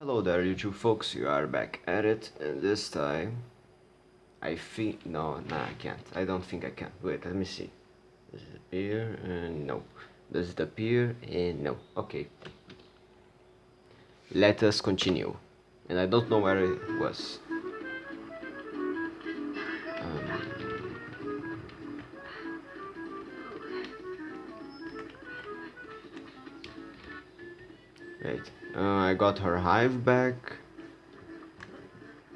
Hello there YouTube folks, you are back at it and this time I think, no, nah I can't, I don't think I can, wait let me see. Does it appear? and no. Does it appear? and no, okay. Let us continue. And I don't know where it was I got her hive back.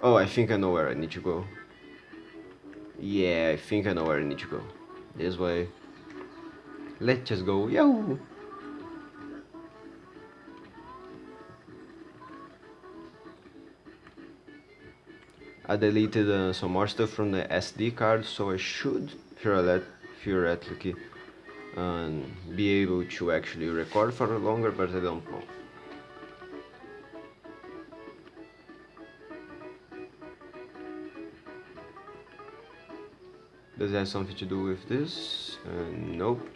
Oh, I think I know where I need to go. Yeah, I think I know where I need to go. This way. Let's just go. Yo! I deleted uh, some more stuff from the SD card, so I should theoretically um, be able to actually record for longer, but I don't know. Does it have something to do with this? Uh, nope.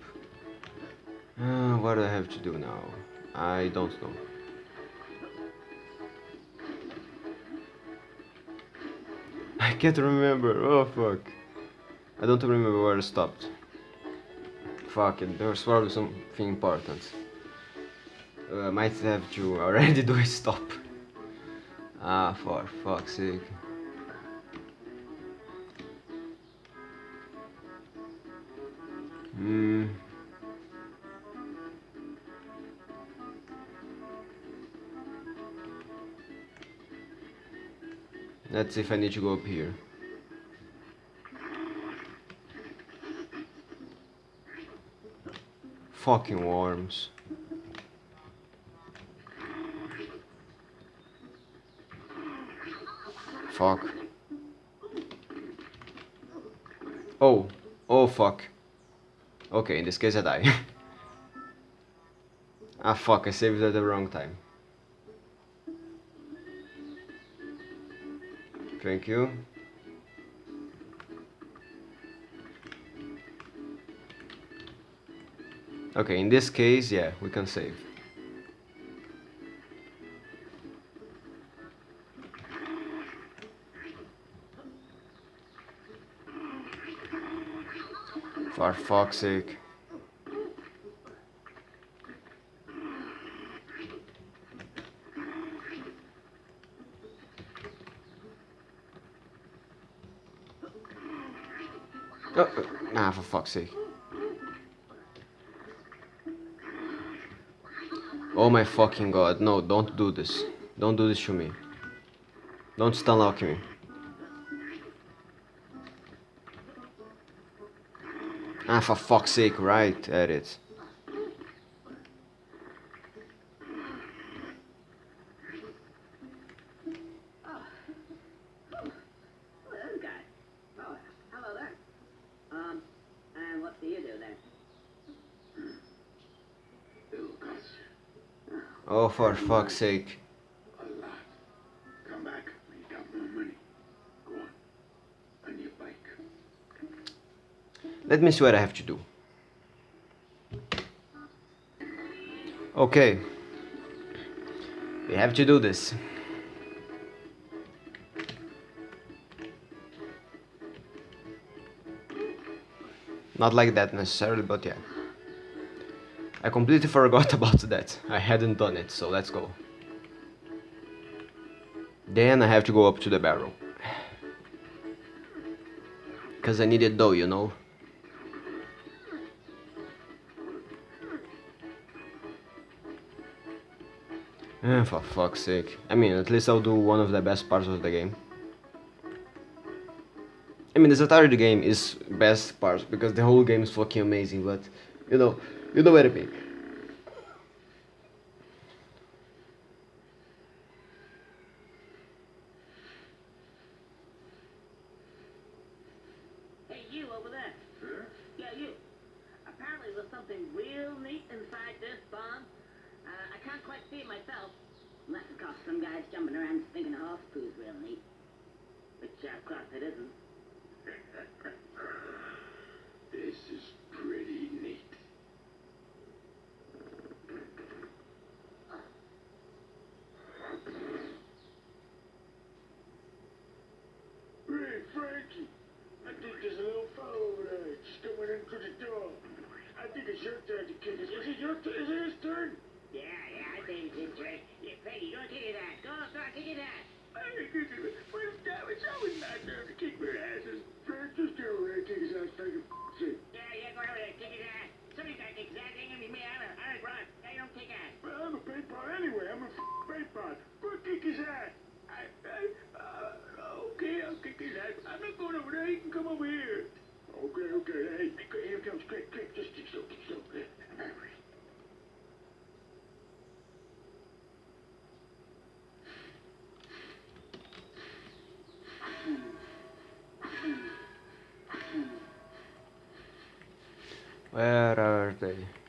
Uh, what do I have to do now? I don't know. I can't remember. Oh fuck. I don't remember where I stopped. Fuck it, there was probably something important. Uh, I might have to already do a stop. Ah, for fuck's sake. Let's see if I need to go up here. Fucking worms. Fuck. Oh. Oh fuck. Okay, in this case I die. ah fuck, I saved at the wrong time. Thank you. Okay, in this case, yeah, we can save. For fuck's sake. Fuck's sake. Oh my fucking god, no, don't do this. Don't do this to me. Don't stun lock me. Ah, for fuck's sake, right at your bike. Let me see what I have to do. Okay. We have to do this. Not like that necessarily, but yeah. I completely forgot about that. I hadn't done it, so let's go. Then I have to go up to the barrel. Cause I need it though, you know? Eh, for fuck's sake. I mean, at least I'll do one of the best parts of the game. I mean, this entire game is best parts because the whole game is fucking amazing, but, you know, you know what I mean. Where are they?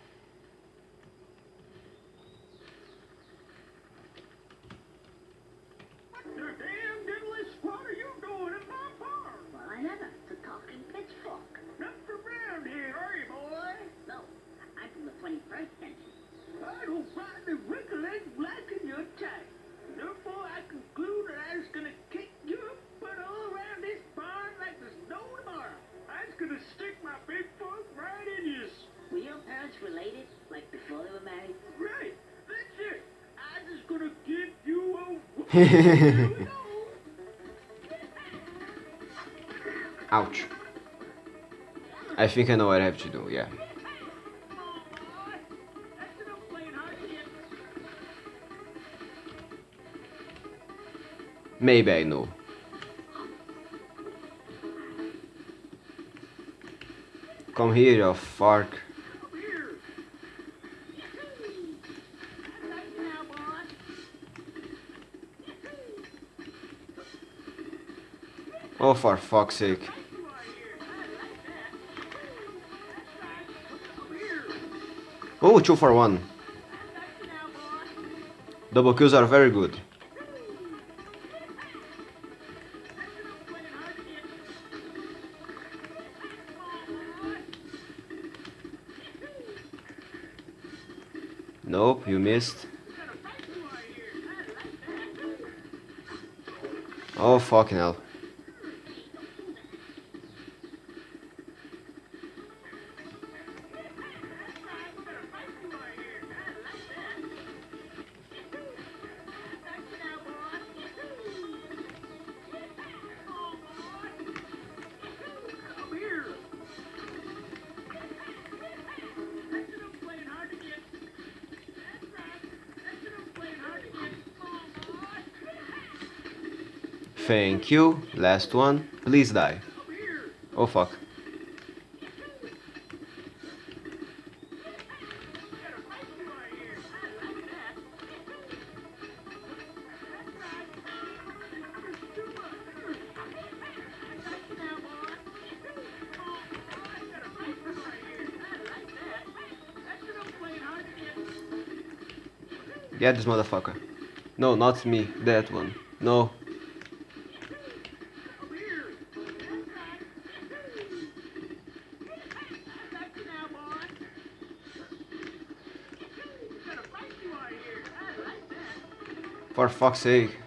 Ouch. I think I know what I have to do, yeah. Maybe I know. Come here, you fark. for fuck's sake. Oh, two for one. Double kills are very good. Nope, you missed. Oh, fucking hell. Thank you. Last one. Please die. Oh fuck. Get this motherfucker. No, not me. That one. No, For fuck's sake.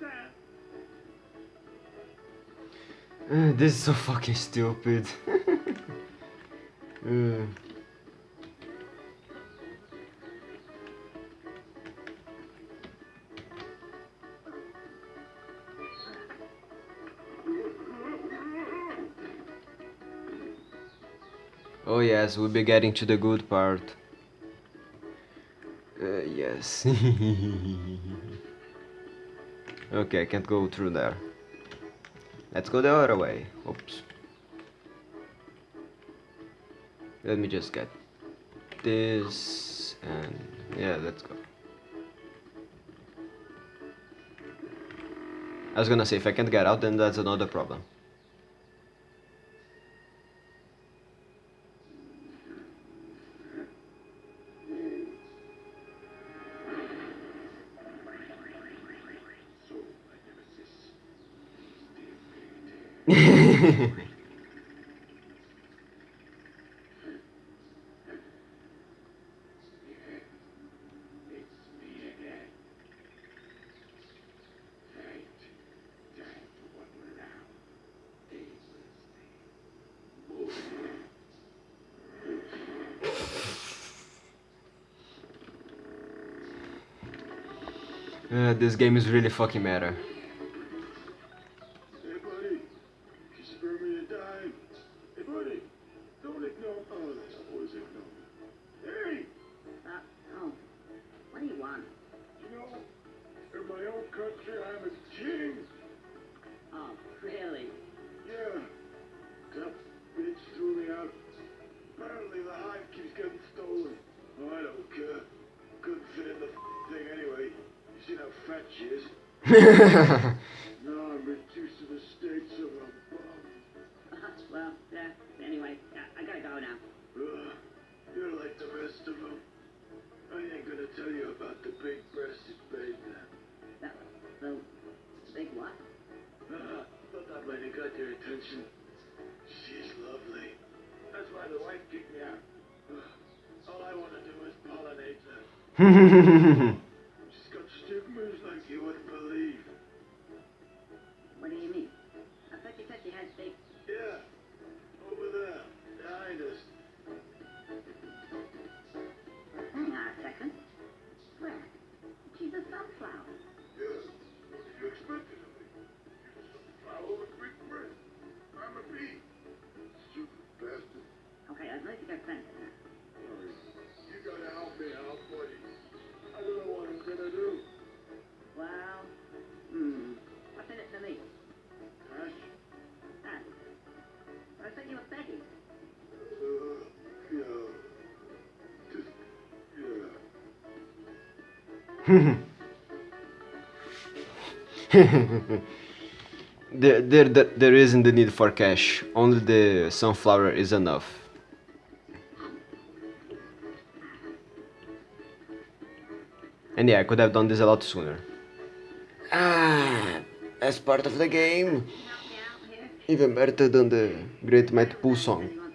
Uh, this is so fucking stupid. Uh, oh yes, we'll be getting to the good part. Uh, yes. okay, I can't go through there. Let's go the other way. Oops. Let me just get this and yeah, let's go. I was gonna say if I can't get out then that's another problem. Uh, Uh, this game is really fucking meta. Uh, well, yeah. Anyway, I gotta go now. Ugh, you're like the rest of them. I ain't gonna tell you about the big-breasted babe. The, the big what? Uh, thought that might have got your attention. She's lovely. That's why the wife kicked me out. All I want to do is pollinate her. there, there, there, isn't the need for cash. Only the sunflower is enough. And yeah, I could have done this a lot sooner. Ah, as part of the game. Even better than the Great Mighty Poo song.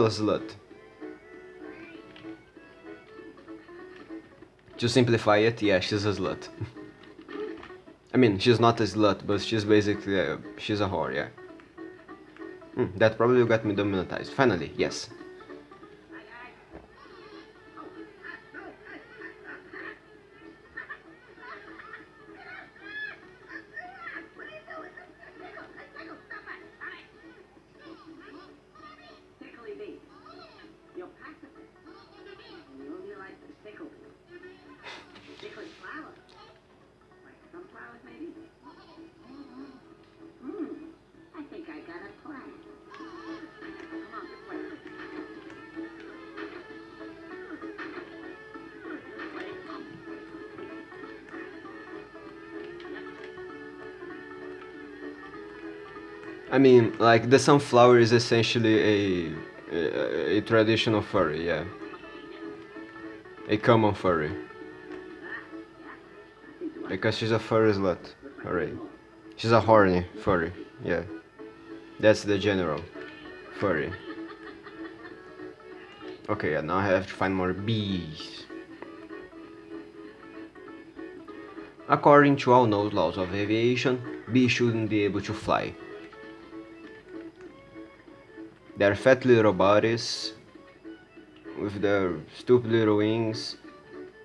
Slut. To simplify it, yeah, she's a slut. I mean, she's not a slut, but she's basically, uh, she's a whore, yeah. Hmm, that probably got me demonetized. Finally, yes. Like the sunflower is essentially a a, a traditional furry, yeah. A common furry. Because she's a furry slut. Alright. She's a horny furry, yeah. That's the general furry. Okay, yeah, now I have to find more bees. According to all known laws of aviation, bees shouldn't be able to fly. Their fat little bodies, with their stupid little wings,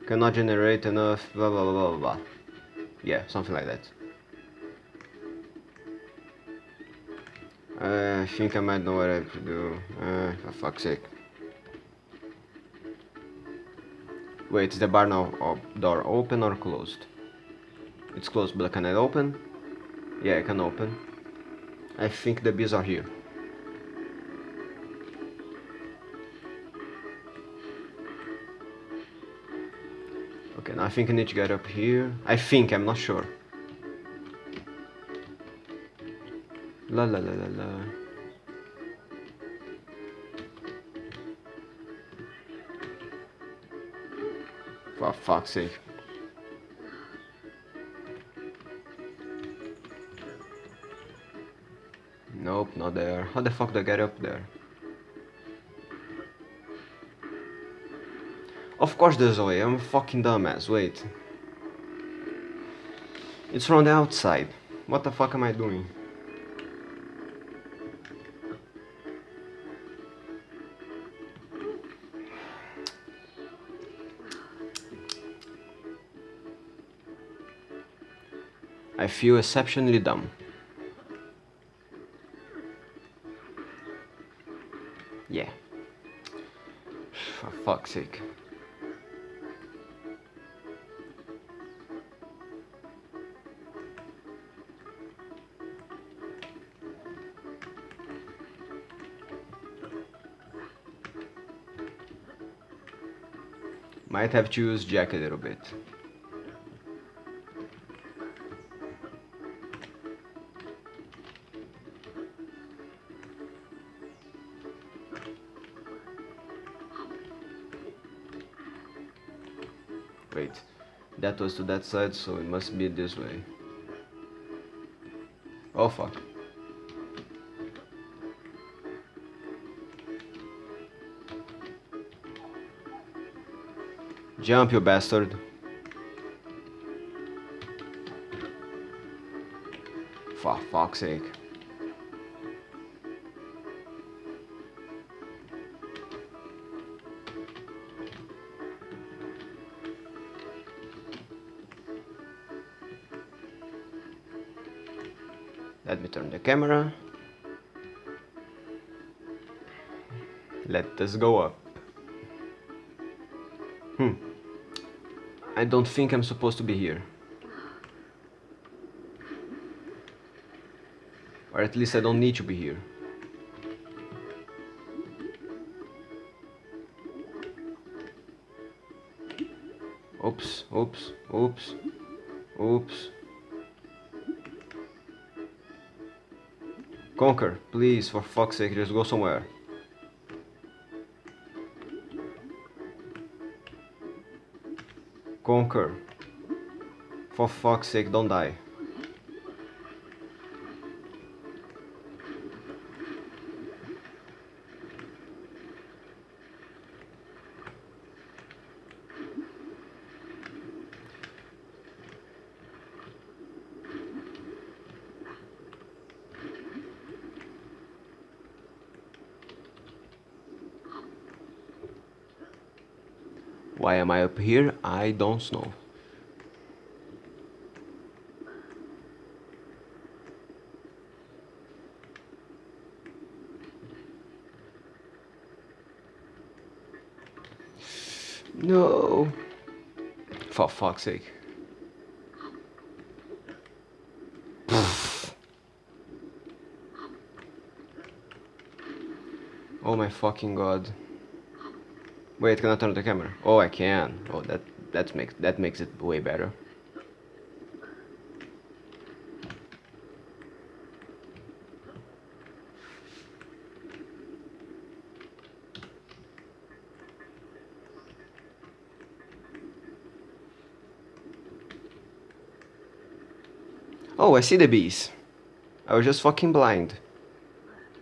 cannot generate enough blah blah blah blah blah. Yeah, something like that. Uh, I think I might know what I have to do. Uh, for fuck's sake. Wait, is the bar now door open or closed? It's closed, but can I open? Yeah, I can open. I think the bees are here. Think I need to get up here. I think, I'm not sure. La la la la la. For fuck's sake. Nope, not there. How the fuck do I get up there? Course there's a way, I'm a fucking dumbass, wait. It's from the outside. What the fuck am I doing? I feel exceptionally dumb. Yeah. For fuck's sake. Might have to use Jack a little bit. Wait, that was to that side, so it must be this way. Oh fuck. Jump, you bastard. For fuck's sake. Let me turn the camera. Let this go up. I don't think I'm supposed to be here. Or at least I don't need to be here. Oops, oops, oops, oops. Conker, please, for fuck's sake, just go somewhere. Conker. For fuck's sake, don't die. Am I up here? I don't know. No. For fuck's sake. oh my fucking god. Wait, can I turn the camera? Oh, I can. Oh, that that makes that makes it way better. Oh, I see the bees. I was just fucking blind.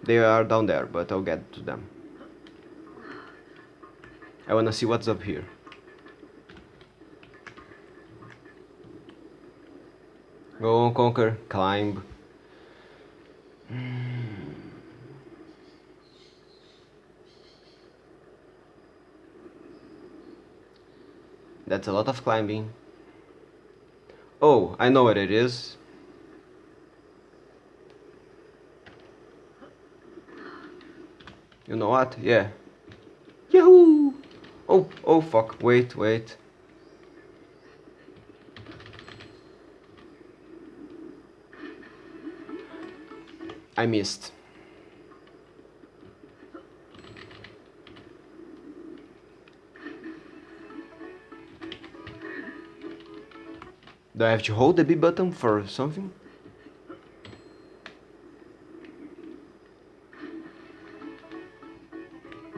They are down there, but I'll get to them. I wanna see what's up here. Go on, Conker, climb. That's a lot of climbing. Oh, I know what it is. You know what? Yeah. Oh fuck, wait, wait. I missed. Do I have to hold the B button for something?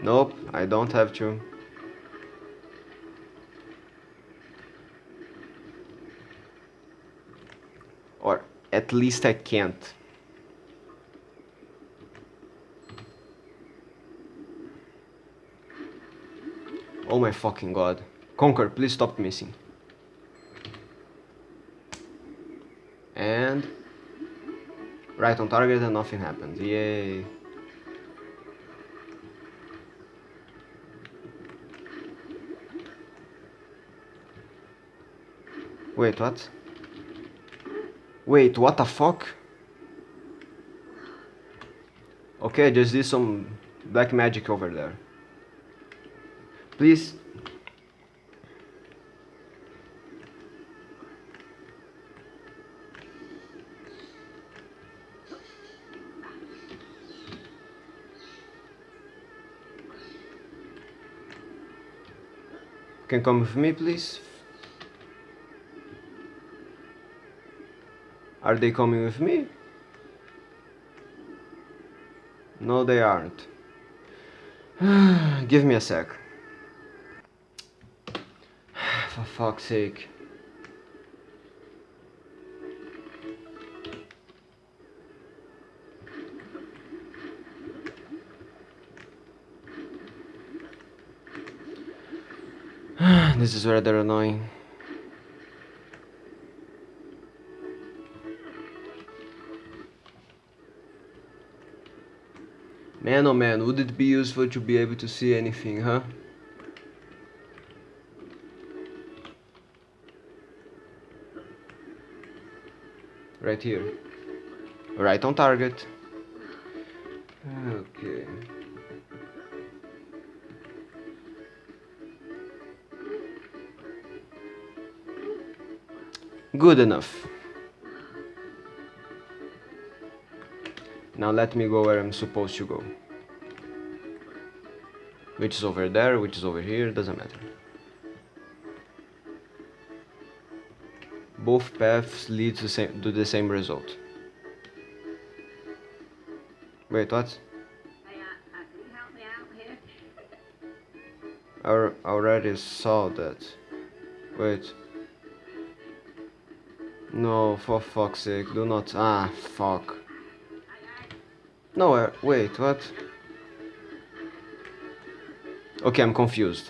Nope, I don't have to. Or at least I can't. Oh my fucking god. Conker, please stop missing. And... Right on target and nothing happens. Yay. Wait, what? Wait, what the fuck? Okay, just did some black magic over there. Please. Can come with me, please? Are they coming with me? No, they aren't. Give me a sec. For fuck's sake. this is rather annoying. Man oh man, would it be useful to be able to see anything, huh? Right here. Right on target. Okay. Good enough. Now let me go where I'm supposed to go. Which is over there, which is over here, doesn't matter. Both paths lead to, same, to the same result. Wait, what? Uh, uh? I already saw that. Wait. No, for fuck's sake, do not. Ah, fuck. No, uh, wait, what? Okay, I'm confused.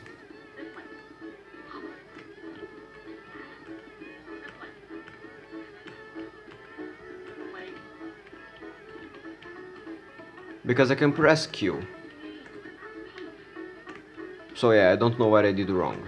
Because I can press Q. So yeah, I don't know what I did wrong.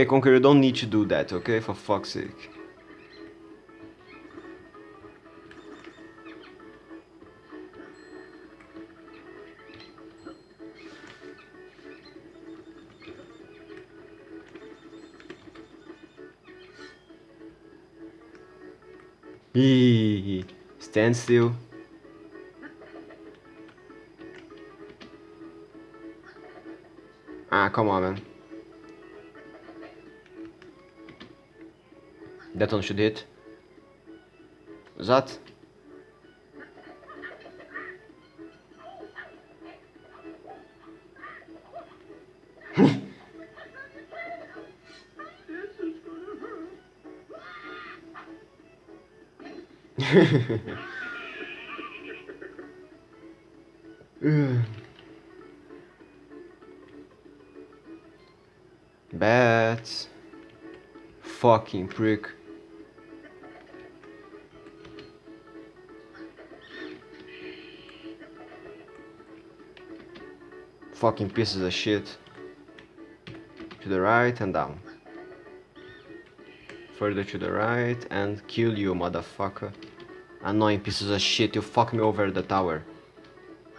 Okay, Conker, you don't need to do that, okay? For fuck's sake. Stand still. Ah, come on, man. That one should hit. That. Bats. Fucking prick. Fucking pieces of shit. To the right and down. Further to the right and kill you, motherfucker. Annoying pieces of shit, you fuck me over the tower.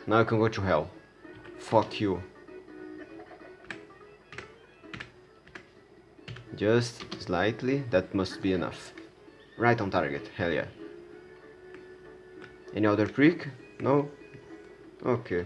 Now you can go to hell. Fuck you. Just slightly, that must be enough. Right on target, hell yeah. Any other prick? No? Okay.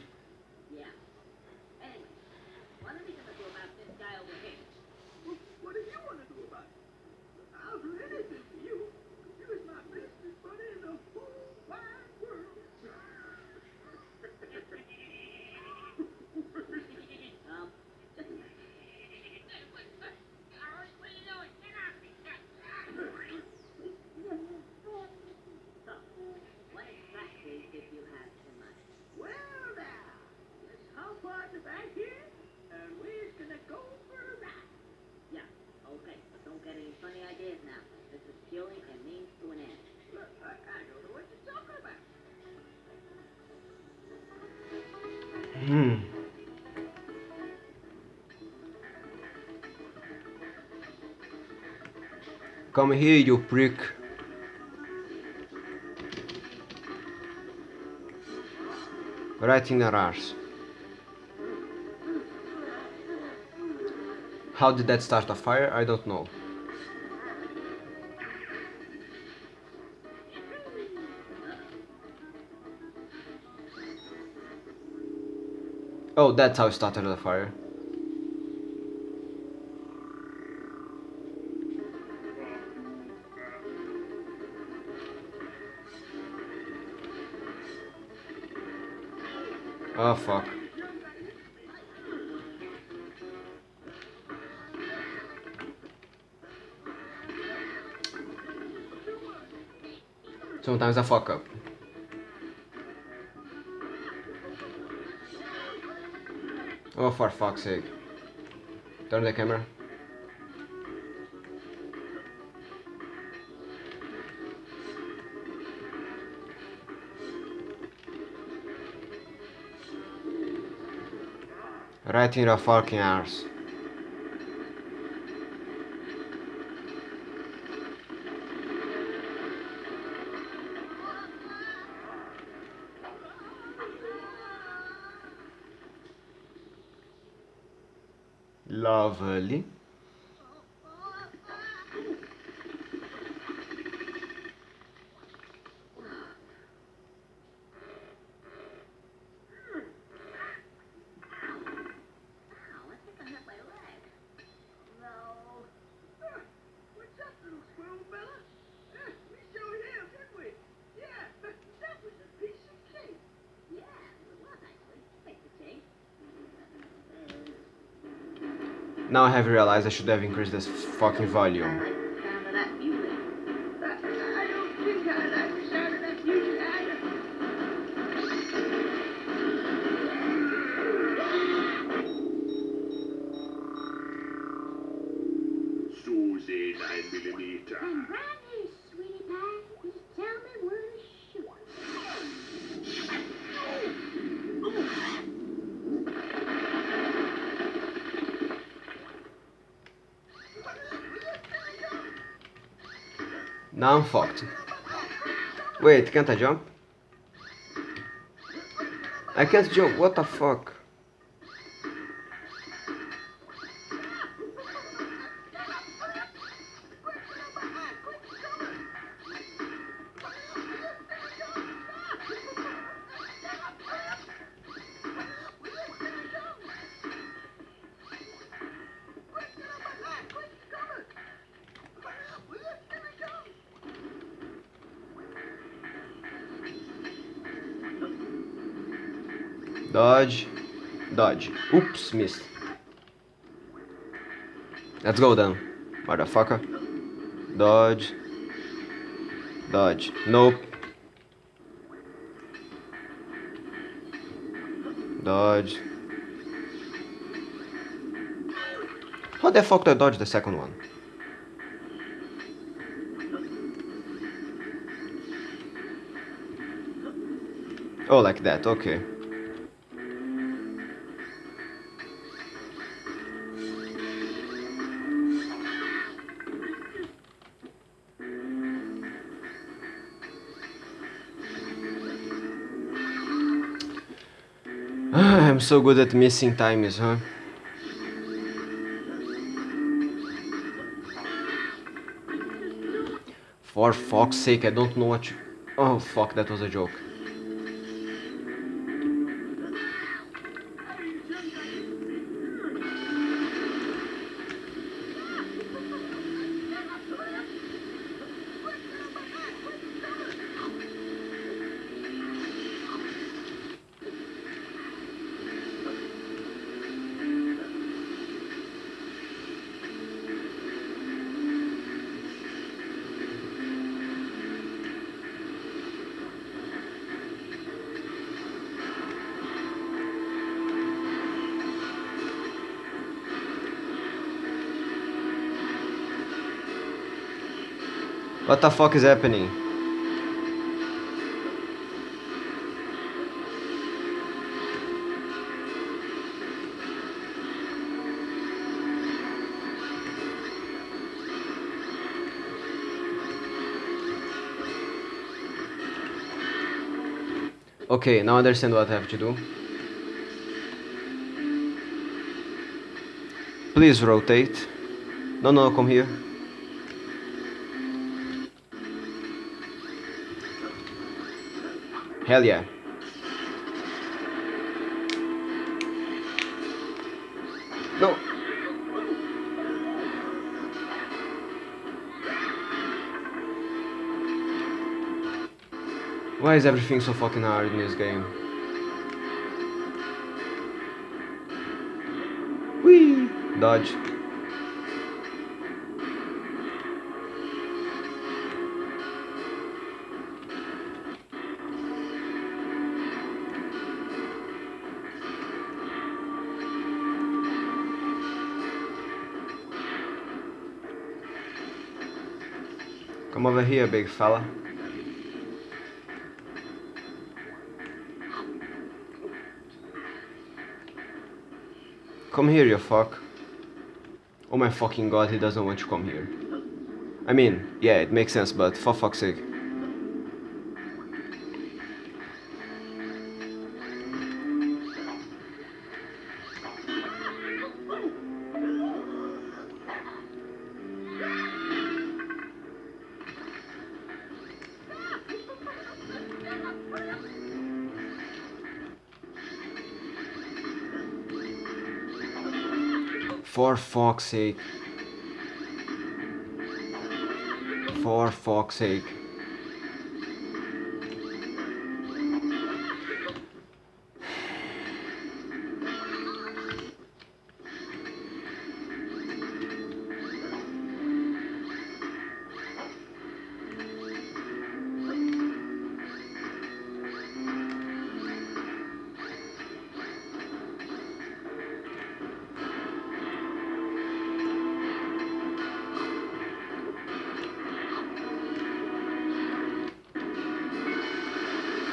Come here, you prick. Right in her arse. How did that start a fire? I don't know. Oh, that's how it started the fire. Oh fuck. Sometimes I fuck up. Oh, for fuck's sake. Turn the camera. Right in your fucking arse. Lovely. Ow, I think I hit my leg. No. Huh, What's up, little squirrel fella? Eh, we showed him, didn't we? Yeah, that was a piece of cake. Yeah, it was actually. Take the cake. Now I have realized I should have increased this fucking volume. Now I'm fucked. Wait, can't I jump? I can't jump, what the fuck? Oops, missed. Let's go then, motherfucker. Dodge. Dodge. Nope. Dodge. How the fuck do I dodge the second one? Oh, like that, okay. So good at missing times, huh? For fuck's sake, I don't know what you... Oh fuck, that was a joke. What the fuck is happening? Okay, now I understand what I have to do. Please rotate. No, no, come here. Hell yeah. No. Why is everything so fucking hard in this game? Whee! Dodge. Over here, big fella. Come here, you fuck. Oh my fucking god, he doesn't want to come here. I mean, yeah, it makes sense, but for fuck's sake. For fuck's sake. For fuck's sake.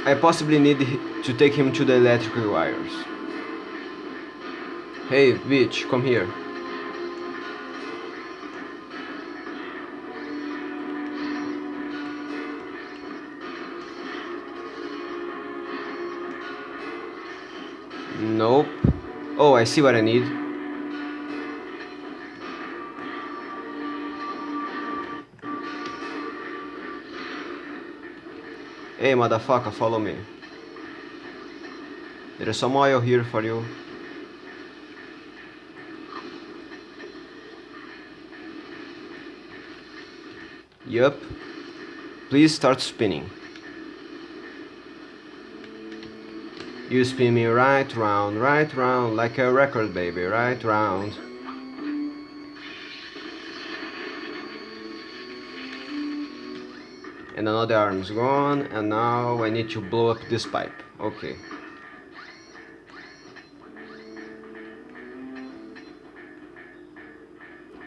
I possibly need to take him to the electrical wires. Hey, bitch, come here. Nope. Oh, I see what I need. Hey, motherfucker, follow me. There is some oil here for you. Yup. Please start spinning. You spin me right round, right round, like a record baby, right round. And another arm is gone, and now I need to blow up this pipe. Okay.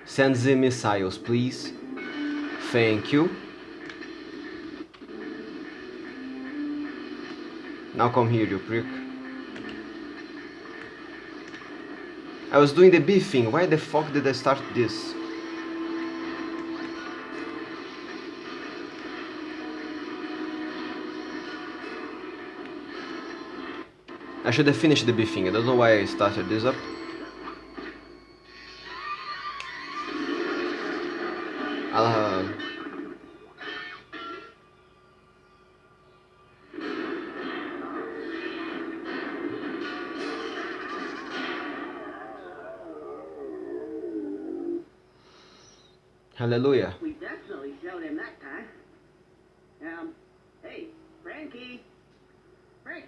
Send the missiles, please. Thank you. Now come here, you prick. I was doing the B thing. Why the fuck did I start this? I should have finished the B thing. I don't know why I started this up. I'll uh, Hallelujah. We definitely showed him that time. Um, hey, Frankie. Frankie,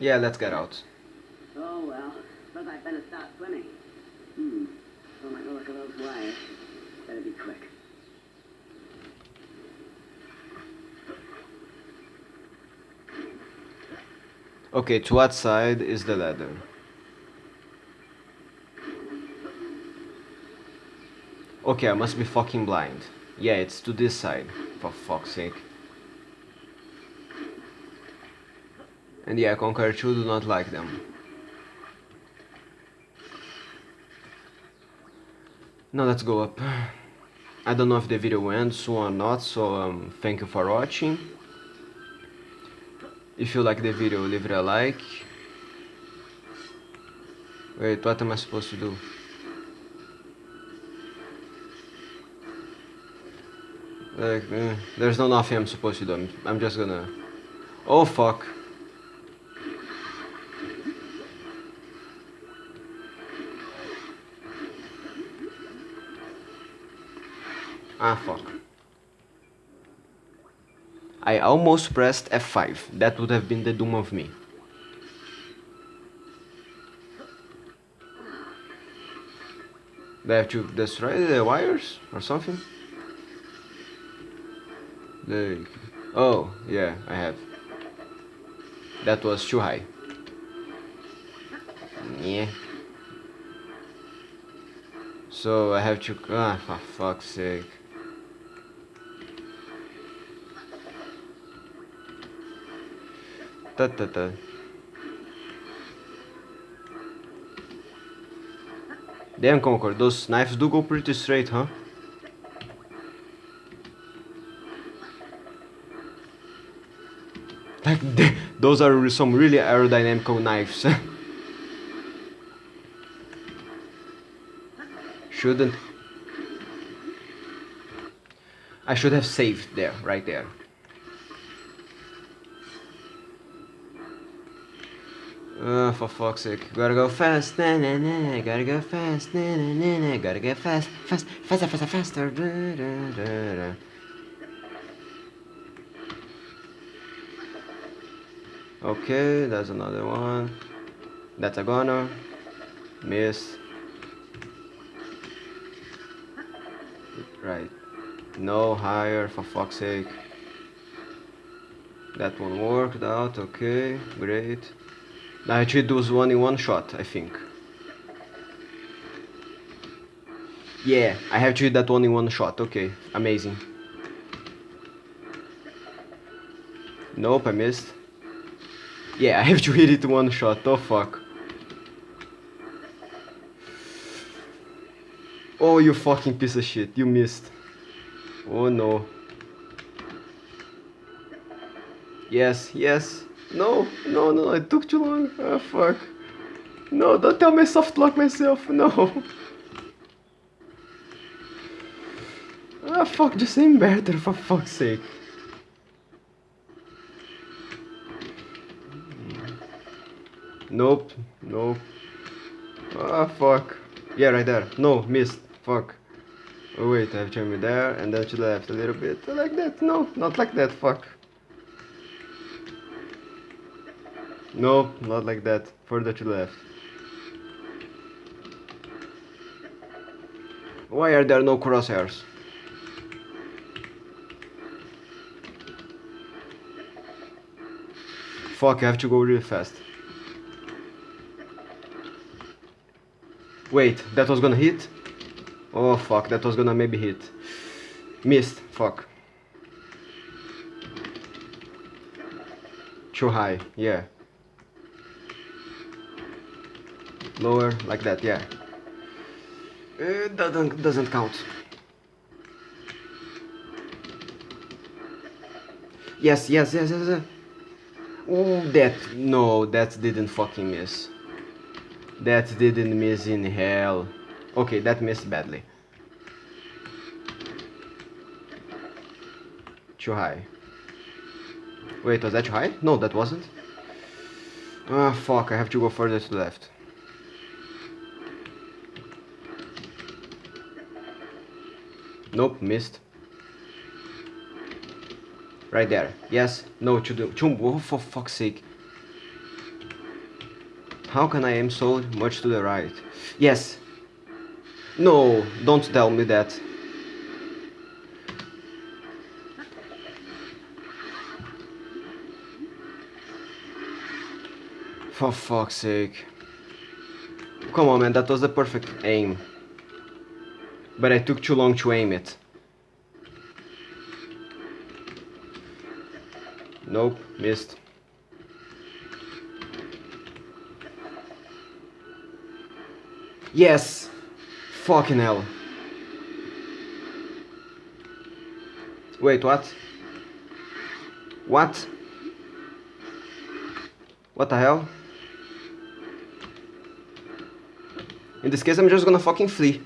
Yeah, let's get out. oh well. Suppose I'd better start swimming. Hmm, don't like the look of those wires. Better be quick. Okay, to what side is the ladder? Okay, I must be fucking blind. Yeah, it's to this side, for fuck's sake. And yeah, Conker 2 do not like them. Now let's go up. I don't know if the video ends or not, so um, thank you for watching. If you like the video, leave it a like. Wait, what am I supposed to do? Like, eh, there's no nothing I'm supposed to do. I'm, I'm just gonna... Oh fuck. Ah fuck. I almost pressed F5. That would have been the doom of me. I have to destroy the wires or something? The... Oh, yeah, I have. That was too high. Yeah. So I have to. Ah, for fuck's sake. Ta ta ta. Damn, Conker, those knives do go pretty straight, huh? Like, those are some really aerodynamical knives. Shouldn't. I should have saved there, right there. Uh, for fuck's sake. Gotta go fast, na na na. Gotta go fast, na na na na. Gotta go fast, fast, faster, faster, faster. Da, da, da, da. Okay, that's another one. That's a goner. Miss. Right. No higher, for fuck's sake. That one worked out, okay, great. I actually do one in one shot, I think. Yeah, I have to hit that one in one shot, okay, amazing. Nope, I missed. Yeah, I have to hit it one shot, oh fuck. Oh, you fucking piece of shit, you missed. Oh no. Yes, yes. No, no, no, it took too long. Oh fuck. No, don't tell me soft lock myself, no. Ah fuck, just aim better for fuck's sake. Nope, nope. Ah fuck. Yeah, right there. No, missed. Fuck. Oh wait, I have to me there and then to the left a little bit. Like that. No, not like that. Fuck. No, not like that. Further to left. Why are there no crosshairs? Fuck, I have to go really fast. Wait, that was gonna hit? Oh fuck, that was gonna maybe hit. Missed, fuck. Too high, yeah. Lower, like that, yeah. It doesn't, doesn't count. Yes, yes, yes, yes, yes. Oh, that, no, that didn't fucking miss. That didn't miss in hell. Okay, that missed badly. Too high. Wait, was that too high? No, that wasn't. Ah, fuck, I have to go further to the left. Nope, missed. Right there. Yes. No, to the... Oh, for fuck's sake. How can I aim so much to the right? Yes. No, don't tell me that. For fuck's sake. Come on man, that was the perfect aim. But I took too long to aim it. Nope, missed. Yes! Fucking hell. Wait, what? What? What the hell? In this case, I'm just gonna fucking flee.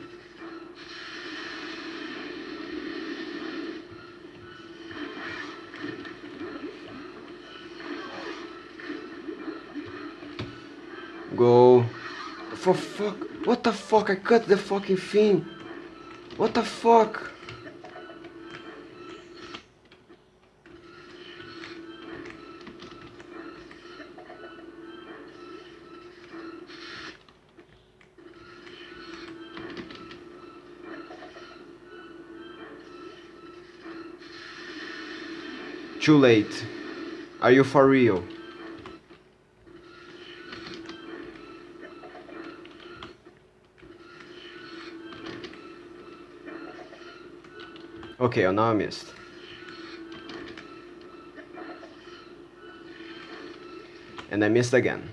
Go. For fuck. What the fuck? I cut the fucking thing. What the fuck? Too late. Are you for real? Okay, oh, now I missed. And I missed again.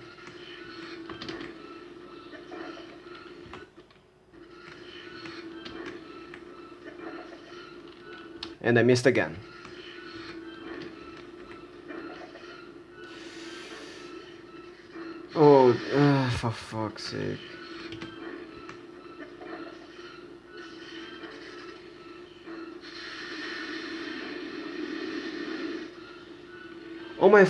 And I missed again. Oh, uh, for fuck's sake. Oh my